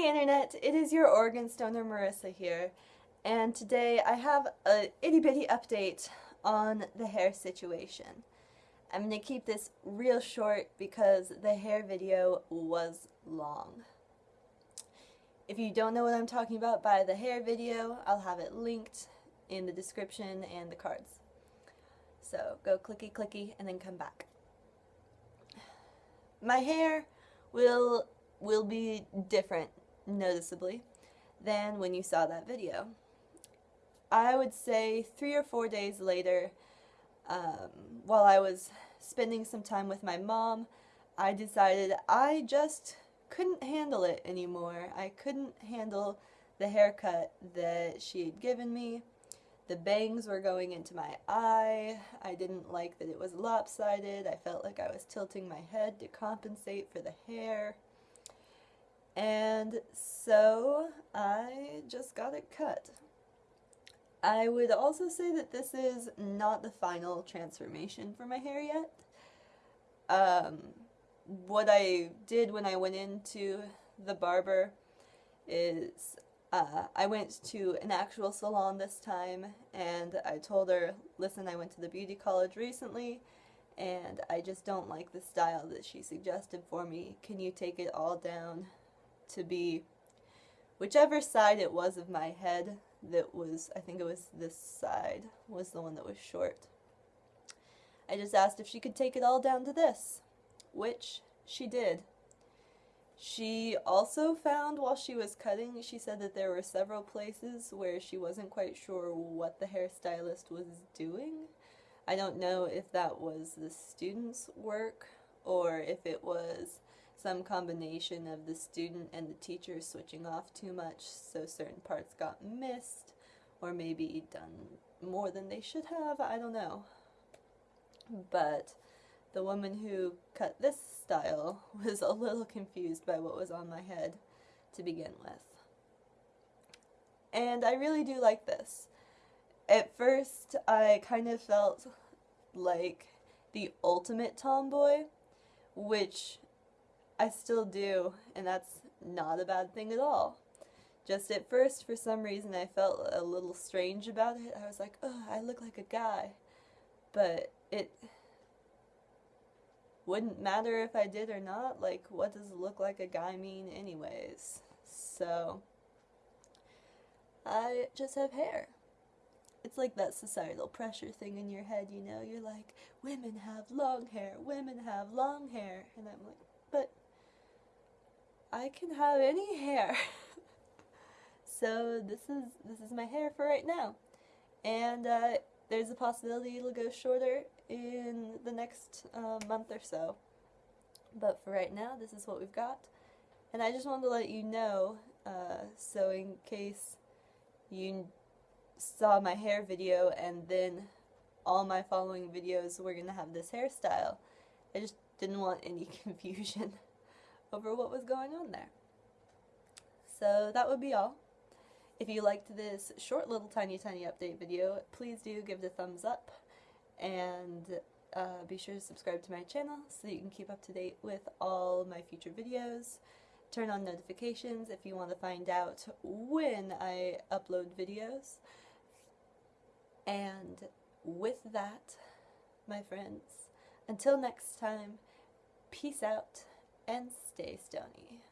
Hey Internet, it is your organ stoner Marissa here, and today I have a itty bitty update on the hair situation. I'm going to keep this real short because the hair video was long. If you don't know what I'm talking about by the hair video, I'll have it linked in the description and the cards. So go clicky clicky and then come back. My hair will will be different noticeably than when you saw that video. I would say three or four days later, um, while I was spending some time with my mom, I decided I just couldn't handle it anymore. I couldn't handle the haircut that she had given me. The bangs were going into my eye. I didn't like that it was lopsided. I felt like I was tilting my head to compensate for the hair. And so I just got it cut. I would also say that this is not the final transformation for my hair yet. Um, what I did when I went into the barber is uh, I went to an actual salon this time and I told her, listen, I went to the beauty college recently and I just don't like the style that she suggested for me. Can you take it all down to be whichever side it was of my head that was, I think it was this side, was the one that was short. I just asked if she could take it all down to this, which she did. She also found while she was cutting, she said that there were several places where she wasn't quite sure what the hairstylist was doing. I don't know if that was the student's work or if it was some combination of the student and the teacher switching off too much so certain parts got missed or maybe done more than they should have, I don't know. But the woman who cut this style was a little confused by what was on my head to begin with. And I really do like this. At first, I kind of felt like the ultimate tomboy, which I still do, and that's not a bad thing at all. Just at first, for some reason, I felt a little strange about it. I was like, oh, I look like a guy. But it wouldn't matter if I did or not. Like, what does look like a guy mean anyways? So, I just have hair. It's like that societal pressure thing in your head, you know? You're like, women have long hair, women have long hair. And I'm like, but I can have any hair. so this is this is my hair for right now. And uh, there's a possibility it'll go shorter in the next uh, month or so. But for right now, this is what we've got. And I just wanted to let you know, uh, so in case you saw my hair video and then all my following videos were going to have this hairstyle, I just didn't want any confusion over what was going on there. So that would be all. If you liked this short little tiny tiny update video, please do give it a thumbs up and uh, be sure to subscribe to my channel so you can keep up to date with all my future videos. Turn on notifications if you want to find out when I upload videos. And with that, my friends, until next time, peace out and stay stony.